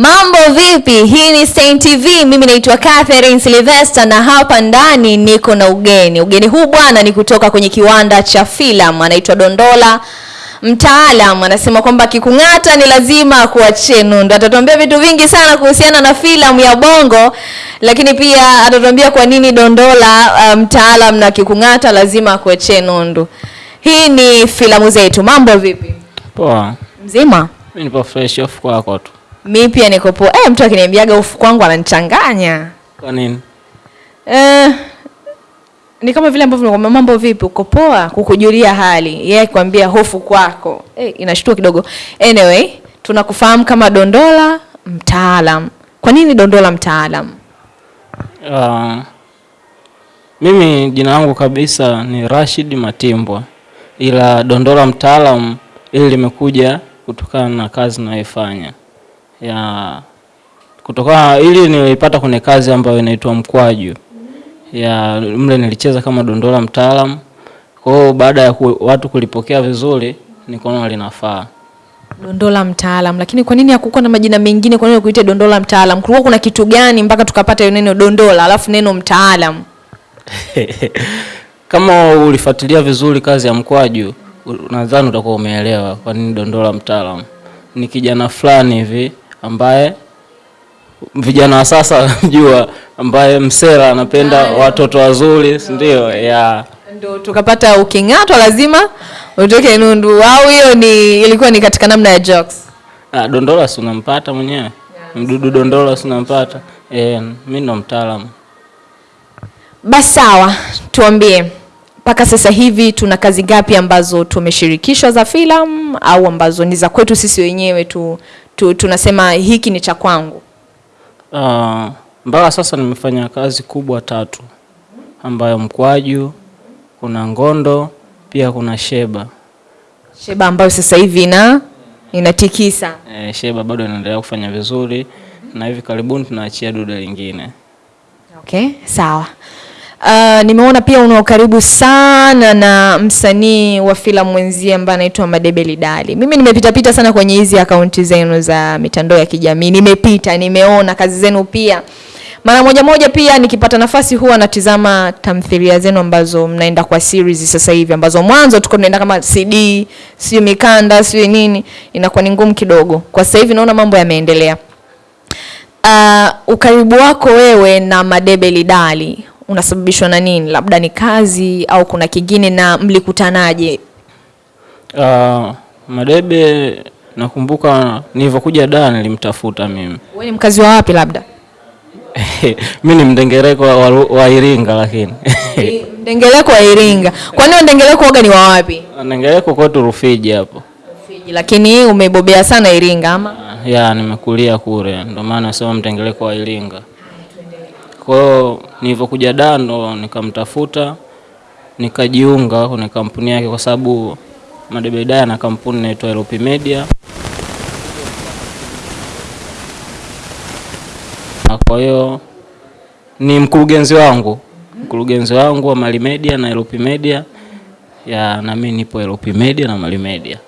Mambo vipi? Hii ni Stein TV. Mimi naitwa Catherine Sylvester na hapa ndani niko na ugeni. Ugeni huu bwana ni kutoka kwenye kiwanda cha filamu, anaitwa Dondola. Mtaalam anasema kwamba kikung'ata ni lazima kuachie nundu. Atatuambia vitu vingi sana kuhusiana na filamu ya Bongo, lakini pia atatuambia kwa nini Dondola uh, mtaalam na kikung'ata lazima kuachie nundu. Hii ni filamu zetu. Mambo vipi? Poa. Mzima? Mimi nipo fresh off kwako tu. Mi pia niko poa. Eh, mtu akiniambiaga ufu kwangu ananichanganya. Kwa nini? Eh, ni kama vile ambavyo nakwambia mambo vipi, uko poa, kukujulia hali. Yeye kwambia hofu kwako. Eh, inashtua kidogo. Anyway, tunakufahamu kama Dondola mtaalam. Kwa nini Dondola mtaalam? Uh, mimi jina langu kabisa ni Rashid Matimbwa, ila Dondola mtaalam ili limekuja kutokana na kazi ninayoifanya ya kutokana ili nilipata kwenye kazi ambayo inaitwa Mkwaju ya mle nilicheza kama Dondola mtaalam. Kwa hiyo baada ya ku, watu kulipokea vizuri nikaona linafaa. Dondola mtaalam. Lakini kwa nini hakukuwa na majina mengine? Kwa nini kuite Dondola mtaalam? Kulikuwa kuna kitu gani mpaka tukapata hiyo neno Dondola alafu neno mtaalam? Kama ulifuatilia vizuri kazi ya Mkwaju, nadhani utakuwa umeelewa kwa nini Dondola mtaalam. Ni kijana fulani hivi ambaye vijana wa sasa jua, ambaye msela anapenda watoto wazuri, si ndio? Ya Ndo tukapata uking'atwa lazima utoke nundu, au hiyo ni ilikuwa ni katika namna ya jokes? ah, Dondola si unampata mwenyewe, mdudu Dondola si unampata. Eh, mimi ndo mtaalamu. Basi sawa, tuambie mpaka sasa hivi tuna kazi ngapi ambazo tumeshirikishwa za filamu au ambazo ni za kwetu sisi wenyewe tu, tu tunasema hiki ni cha kwangu? Ah, mpaka sasa nimefanya kazi kubwa tatu ambayo Mkwaju, kuna Ngondo, pia kuna Sheba. Sheba ambayo sasa hivi ina inatikisa. E, Sheba bado inaendelea kufanya vizuri na hivi karibuni tunaachia duda lingine. Okay, sawa. Uh, nimeona pia una ukaribu sana na msanii wa filamu mwenzie ambaye anaitwa Madebe Lidali. Mimi nimepita pita sana kwenye hizi akaunti zenu za mitandao ya kijamii, nimepita, nimeona kazi zenu pia. Mara moja moja pia nikipata nafasi huwa natizama tamthilia zenu ambazo mnaenda kwa series sasa hivi, ambazo mwanzo tuko tunaenda kama CD, sio mikanda, sio nini, inakuwa ni ngumu kidogo. Kwa sasa hivi naona mambo yameendelea. Uh, ukaribu wako wewe na Madebe Lidali unasababishwa na nini? Labda ni kazi au kuna kingine, na mlikutanaje? Uh, Madebe nakumbuka nilivyokuja da nilimtafuta mimi. Wewe ni mkazi wa wapi? Labda mi ni mdengereko wa, wa, wa Iringa lakini mdengereko wa Iringa. Kwani nini Ndengeleko waga ni wa wapi? Ndengereko kwetu Rufiji hapo. Rufiji. Lakini umebobea sana Iringa ama? Ah, Ya, nimekulia kule, ndio maana nasema mdengereko wa Iringa. Kwa hiyo nilivyokuja Dar ndo nikamtafuta nikajiunga kwenye kampuni yake, kwa sababu Madebe Daya na kampuni inaitwa LP Media. Na Kwa hiyo ni mkurugenzi wangu, mkurugenzi wangu wa Mali Media na LP Media ya, na mimi nipo LP Media na Mali Media,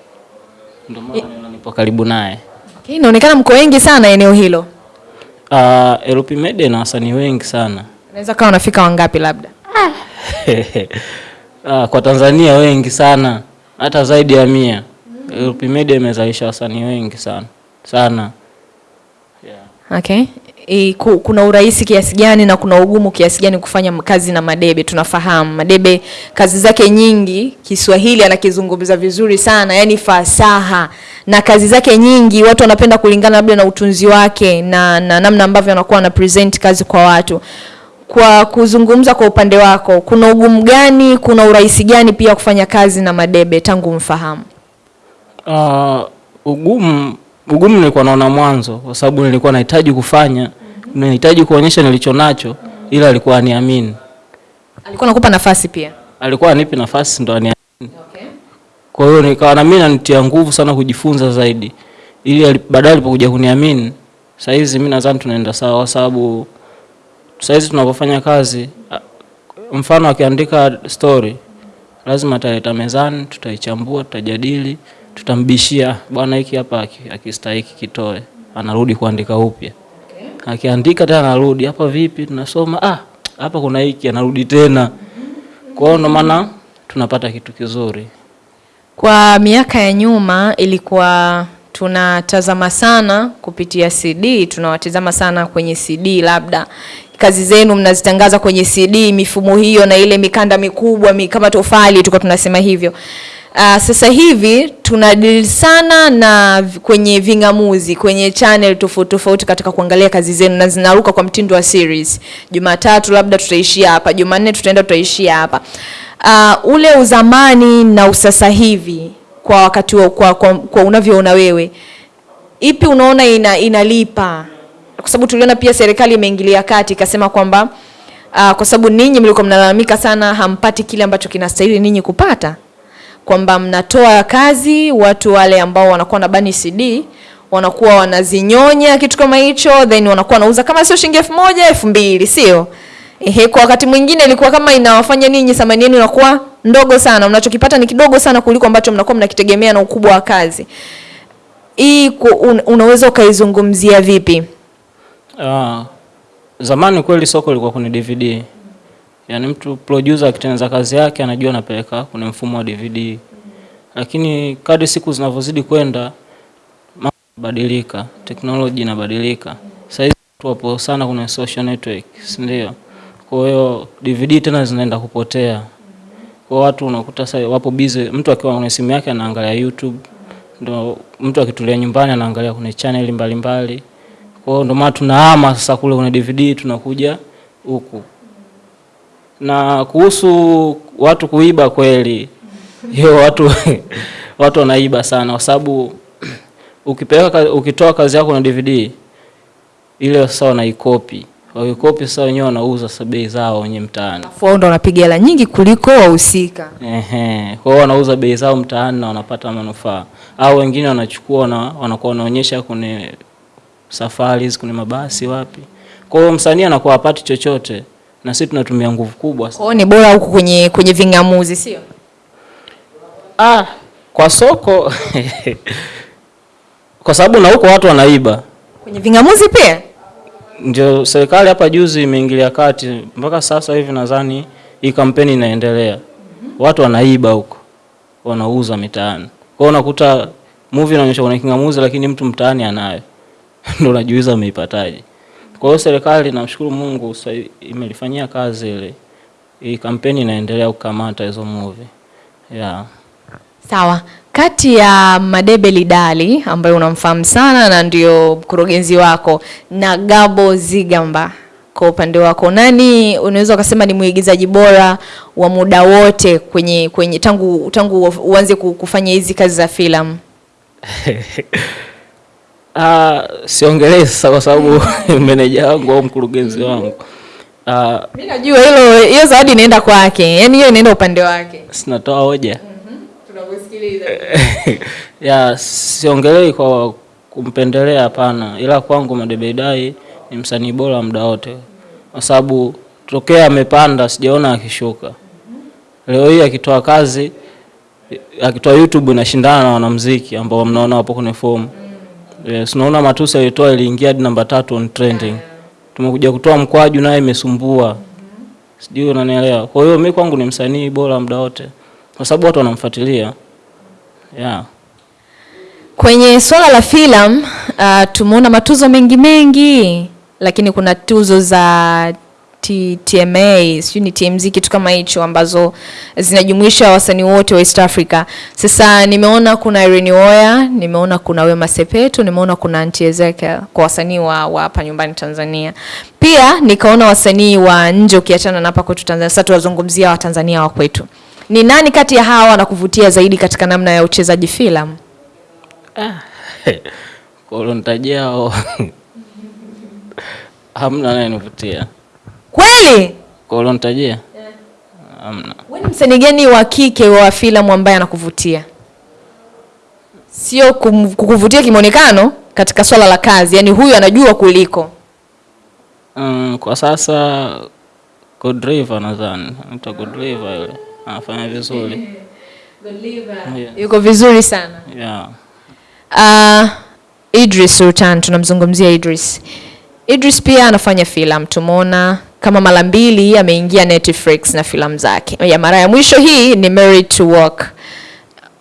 ndio maana nipo karibu naye. Okay, inaonekana mko wengi sana eneo hilo. Uh, Media na wasanii wengi sana Unaweza kawa unafika wangapi labda? uh, kwa Tanzania wengi sana, hata zaidi ya mia. LP Media imezalisha wasanii wengi sana sana. Yeah. Okay. E, ku, kuna urahisi kiasi gani na kuna ugumu kiasi gani kufanya kazi na Madebe? Tunafahamu Madebe kazi zake nyingi Kiswahili anakizungumza vizuri sana, yani fasaha, na kazi zake nyingi watu wanapenda kulingana labda na utunzi wake na, na namna ambavyo anakuwa ana present kazi kwa watu. Kwa kuzungumza kwa upande wako, kuna ugumu gani, kuna urahisi gani pia kufanya kazi na Madebe tangu mfahamu? Uh, ugumu ugumu nilikuwa naona mwanzo, kwa sababu nilikuwa nahitaji kufanya, mm-hmm. nahitaji kuonyesha nilicho nacho, mm-hmm. ila alikuwa aniamini, Alikuwa anakupa nafasi pia. alikuwa anipi nafasi ndo aniamini. Kwa hiyo nikawa na mimi nanitia nguvu sana kujifunza zaidi, ili baadaye alipokuja kuniamini, saizi mimi nadhani tunaenda sawa, kwa sababu saizi tunapofanya kazi, mfano akiandika story lazima ataleta mezani, tutaichambua, tutajadili, tutambishia bwana, hiki hapa akistahiki kitoe. anarudi kuandika upya Okay. akiandika tena anarudi hapa vipi tunasoma ah hapa kuna hiki anarudi tena kwa hiyo ndo maana tunapata kitu kizuri Kwa miaka ya nyuma ilikuwa tunatazama sana kupitia CD, tunawatazama sana kwenye CD, labda kazi zenu mnazitangaza kwenye CD, mifumo hiyo na ile mikanda mikubwa mi, kama tofali, tuko tunasema hivyo. Uh, sasa hivi tunadili sana na kwenye ving'amuzi kwenye channel tofauti tofauti katika kuangalia kazi zenu na zinaruka kwa mtindo wa series. Jumatatu labda tutaishia hapa, Jumanne tutaenda tutaishia hapa. Uh, ule uzamani na usasa hivi kwa wakati wa, kwa, kwa, kwa unavyoona wewe ipi unaona ina, inalipa? Kwa sababu tuliona pia serikali imeingilia kati ikasema kwamba uh, kwa sababu ninyi mlikuwa mnalalamika sana hampati kile ambacho kinastahili ninyi kupata kwamba mnatoa kazi watu wale ambao wanakuwa na bani CD wanakuwa wanazinyonya kitu kama hicho then wanakuwa wanauza kama sio shilingi elfu moja elfu mbili sio Ehe, kwa wakati mwingine ilikuwa kama inawafanya ninyi thamani yenu inakuwa ndogo sana, mnachokipata ni kidogo sana kuliko ambacho mnakuwa mnakitegemea na ukubwa wa kazi. Hii un, unaweza ukaizungumzia vipi? Ah, zamani kweli soko lilikuwa kwenye DVD. Yaani mtu producer akitengeneza kazi yake anajua anapeleka kwenye mfumo wa DVD. Lakini kadri siku zinavyozidi kwenda badilika, teknolojia teknoloji inabadilika. Sasa hivi watu wapo sana kwenye social network, si ndio? Kwa hiyo DVD tena zinaenda kupotea. Kwa watu unakuta sasa wapo busy, mtu akiwa kwenye simu yake anaangalia YouTube, ndo mtu akitulia nyumbani anaangalia kwenye channel mbalimbali. Kwa hiyo ndo maana tunahama sasa kule kwenye DVD tunakuja huku. Na kuhusu watu kuiba kweli, hiyo watu watu wanaiba sana kwa sababu ukipeleka ukitoa kazi yako na DVD ile sasa wanaikopi. Wakikopi sasa wenyewe wanauza sasa bei zao wenye mtaani. Wao ndo wanapiga hela nyingi kuliko wahusika. Ehe, kwa hiyo wanauza bei zao mtaani na wanapata manufaa, au wengine wanachukua na wanakuwa wanaonyesha kwenye safari hizi kwenye mabasi wapi. Kwa hiyo msanii anakuwa hapati chochote, na sisi tunatumia nguvu kubwa. Kwa hiyo ni bora huku kwenye kwenye ving'amuzi, sio? Ah, kwa soko kwa sababu na huko watu wanaiba, Kwenye ving'amuzi pia? Ndio serikali hapa juzi imeingilia kati, mpaka sasa hivi nadhani hii kampeni inaendelea. Watu wanaiba huko, wanauza mitaani. Kwa unakuta movie inaonyesha kuna kingamuzi, lakini mtu mtaani anayo, ndio unajiuliza ameipataje. Kwa hiyo serikali, namshukuru Mungu, sasa imelifanyia kazi ile, hii kampeni inaendelea kukamata hizo movie yeah. Sawa. Kati ya Madebe Lidali ambaye unamfahamu sana na ndio mkurugenzi wako na Gabo Zigamba, kwa upande wako nani unaweza ukasema ni mwigizaji bora wa muda wote kwenye kwenye tangu tangu uanze kufanya hizi kazi za filamu? Ah, siongelee sasa kwa sababu meneja wangu au mkurugenzi wangu. Ah, Mimi najua hilo, hiyo zawadi inaenda kwake, yani hiyo inaenda upande wake. sinatoa hoja Tunakusikiliza. ya siongelei kwa kumpendelea, hapana, ila kwangu Madebeidai ni msanii bora muda wote, kwa sababu tokea amepanda sijaona akishuka. Leo hii akitoa kazi, akitoa YouTube inashindana na wanamuziki ambao mnaona wapo kwenye fomu. Yes, unaona Matusi alitoa iliingia hadi namba tatu on trending. Tumekuja kutoa mkwaju naye imesumbua. Sijui unanielewa. Kwa hiyo mimi kwangu ni msanii bora muda wote. Kwa sababu watu wanamfuatilia. Yeah. Kwenye swala la filamu uh, tumeona matuzo mengi mengi, lakini kuna tuzo za TMA sijui ni TMZ kitu kama hicho ambazo zinajumuisha wasanii wote wa East Africa. Sasa nimeona kuna Irene Uwoya, nimeona kuna Wema Sepetu, nimeona kuna Aunty Ezekiel kwa wasanii wa wa hapa nyumbani Tanzania. Pia nikaona wasanii wa nje ukiachana na hapa kwetu Tanzania. Sasa tuwazungumzia wa Tanzania wa kwetu. Ni nani kati ya hawa anakuvutia zaidi katika namna ya uchezaji filamu? Kwa hiyo nitajia hao. Hamna anayenivutia. Kweli? Kwa nitajia? Hamna. Wewe ni msanii gani wa kike wa filamu ambaye anakuvutia? Sio kukuvutia kimonekano katika swala la kazi, yani huyu anajua kuliko. Mm, kwa sasa Godriva nadhani. Anaitwa Godriva yule. Anafanya vizuri. Yeah. Yuko vizuri sana. Yeah. Uh, Idris Sultan, tunamzungumzia Idris. Idris pia anafanya filamu, tumeona kama mara mbili ameingia Netflix na filamu zake. Ya mara ya mwisho hii ni Married to Work.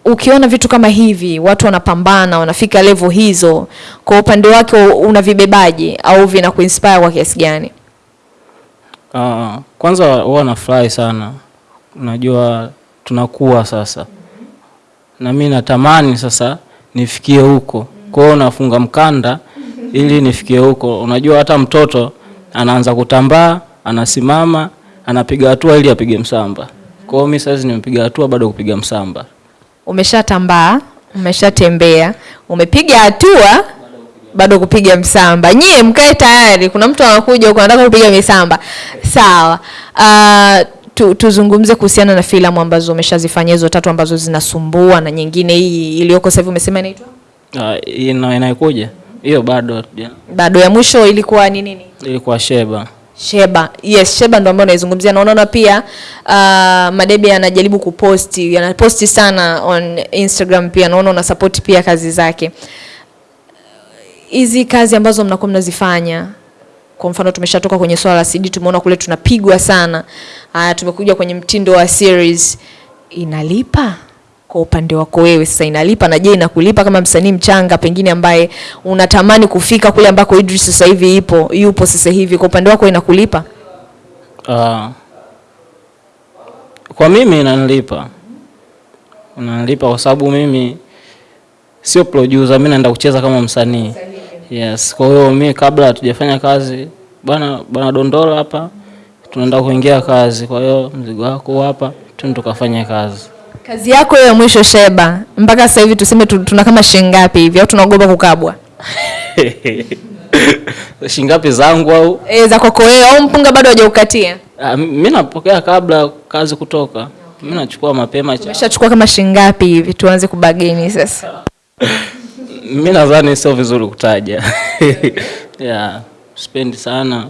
Ukiona vitu kama hivi, watu wanapambana, wanafika level hizo, kwa upande wake unavibebaje au vinakuinspire kwa kiasi gani? Uh, kwanza huwa nafurahi sana, unajua tunakuwa sasa, na mi natamani sasa nifikie huko, kwa hiyo nafunga mkanda ili nifikie huko. Unajua hata mtoto anaanza kutambaa, anasimama, anapiga hatua ili apige msamba. Kwa hiyo mi sasa nimepiga hatua, bado kupiga msamba. Umeshatambaa, umeshatembea, umepiga hatua, bado kupiga msamba. Nyie mkae tayari, kuna mtu anakuja huko anataka kupiga misamba. Sawa. Uh, tu, tuzungumze kuhusiana na filamu ambazo umeshazifanya hizo tatu ambazo zinasumbua na nyingine hii iliyoko sasa hivi umesema inaitwa? Uh, ina inayokuja hiyo bado yeah. Bado ya mwisho ilikuwa ni nini? ilikuwa Sheba. Sheba. Yes, Sheba ndo ambayo naizungumzia. Na unaona pia uh, Madebe anajaribu kuposti, anaposti sana on Instagram pia. Naona una support pia kazi zake. Hizi kazi ambazo mnakuwa mnazifanya kwa mfano tumeshatoka kwenye swala la CD, tumeona kule tunapigwa sana. Haya, tumekuja kwenye mtindo wa series. Inalipa? Kwa upande wako wewe sasa, inalipa? Na je, inakulipa kama msanii mchanga pengine ambaye unatamani kufika kule ambako Idris sasa hivi ipo yupo sasa hivi, kwa upande wako inakulipa? Uh, kwa mimi inanilipa, inanilipa kwa sababu mimi sio producer, mimi naenda kucheza kama msanii. Yes, kwa hiyo mimi kabla hatujafanya kazi, bwana bwana Dondola hapa, tunaenda kuingia kazi. Kwa hiyo mzigo wako hapa, twende tukafanya kazi. Kazi yako ya mwisho Sheba, mpaka sasa hivi tuseme tu- tuna kama shilingi ngapi hivi au tunaogopa kukabwa? Shingapi zangu au E, za kwako wewe au mpunga bado hajaukatia? Ah, mimi napokea kabla kazi kutoka, mimi nachukua mapema cha Umeshachukua kama shilingi ngapi hivi tuanze kubageni sasa? mi nadhani sio vizuri kutaja yeah, spendi sana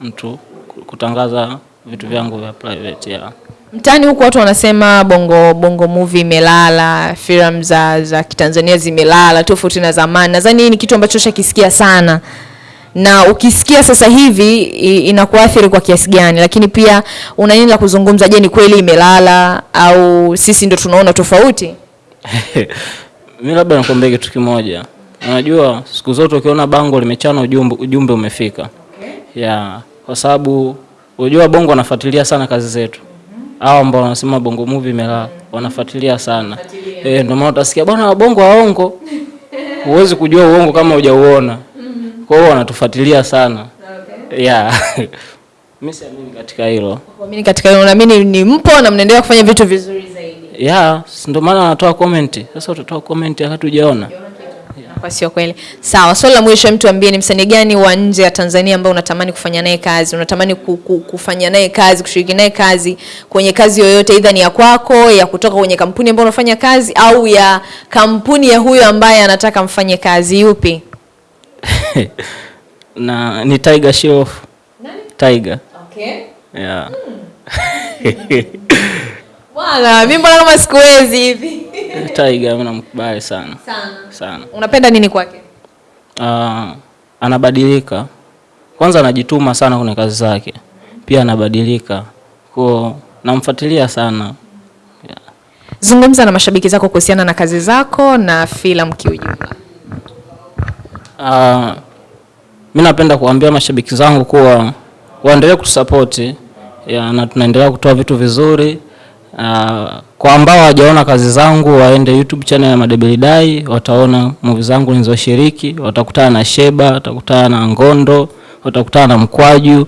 mtu kutangaza vitu vyangu vya private yeah. Mtaani huku watu wanasema bongo bongo movie imelala, filamu za za Kitanzania zimelala tofauti na zamani. Nadhani hii ni kitu ambacho shakisikia sana, na ukisikia sasa hivi inakuathiri kwa kiasi gani? Lakini pia una nini la kuzungumza? Je, ni kweli imelala au sisi ndo tunaona tofauti? mi labda nakwambia kitu kimoja unajua siku zote ukiona bango limechana ujumbe, ujumbe umefika yeah, kwa sababu unajua bongo wanafuatilia sana kazi zetu. Hao ambao wanasema bongo movie imelala wanafuatilia sana. Eh, ndio maana utasikia bwana bongo waongo huwezi kujua uongo kama hujauona. Kwa hiyo wanatufuatilia sana. Yeah mimi siamini katika hilo. Mimi katika hilo naamini ni mpo na mnaendelea kufanya vitu vizuri zaidi. yeah ndio maana wanatoa comment. Sasa utatoa comment hata hujaona Kwa sio kweli. Sawa, swali la mwisho, mtu ambie ni msanii gani wa nje ya Tanzania ambao unatamani kufanya naye kazi, unatamani ku, ku, kufanya naye kazi, kushiriki naye kazi kwenye kazi yoyote, idha ni ya kwako, ya kutoka kwenye kampuni ambayo unafanya kazi au ya kampuni ya huyo ambaye anataka mfanye kazi, yupi? na ni Tiger Shroff Tiger Okay. yeah Hmm. Bwana, mimi mbona kama sikuwezi hivi. Tiger mimi namkubali sana Sana. sana Unapenda nini kwake? uh, anabadilika kwanza anajituma sana kwenye kazi zake pia anabadilika kwa namfuatilia sana yeah. Zungumza na mashabiki zako kuhusiana na kazi zako na filamu kiujumla. Uh, mi napenda kuambia mashabiki zangu kuwa waendelee kutusapoti ya, na tunaendelea kutoa vitu vizuri uh, kwa ambao hawajaona kazi zangu waende YouTube channel ya Madebeli Dai, wataona movie zangu nilizoshiriki, watakutana na Sheba, watakutana na Ngondo, watakutana na Mkwaju.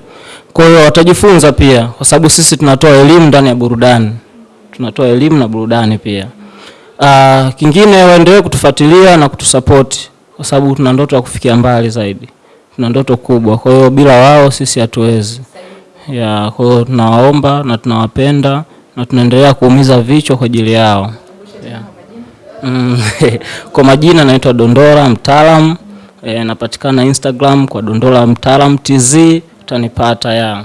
Kwa hiyo watajifunza pia, kwa sababu sisi tunatoa elimu ndani ya burudani, tunatoa elimu na burudani pia. Uh, kingine waendelee kutufuatilia na kutusapoti kwa sababu tuna ndoto ya kufikia mbali zaidi, tuna ndoto kubwa. Kwa hiyo bila wao sisi hatuwezi. Ya, kwa hiyo tunawaomba na tunawapenda na tunaendelea kuumiza vichwa kwa ajili yao. Yeah. Mm, kwa majina naitwa Dondora Mtaalam, e, napatikana Instagram kwa Dondora Mtaalam TZ, utanipata ya.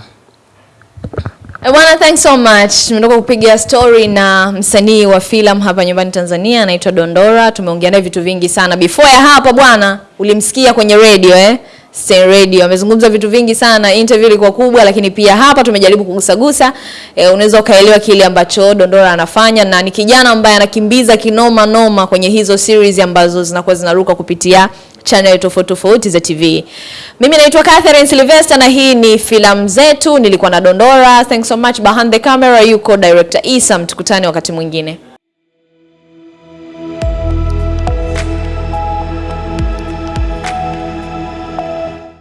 Eh, Bwana, thanks so much. Tumetoka kupiga story na msanii wa filamu hapa nyumbani Tanzania anaitwa Dondora. Tumeongea naye vitu vingi sana. Before ya hapa bwana, ulimsikia kwenye radio eh? Stay Radio amezungumza vitu vingi sana, interview ilikuwa kubwa, lakini pia hapa tumejaribu kugusagusa e, unaweza ukaelewa kile ambacho Dondora anafanya, na ni kijana ambaye anakimbiza kinoma noma kwenye hizo series ambazo zinakuwa zinaruka kupitia channel tofauti tofauti za TV. Mimi naitwa Catherine Sylvester na hii ni filamu zetu. Nilikuwa na Dondora. Thanks so much. Behind the camera yuko director Isam. Tukutane wakati mwingine.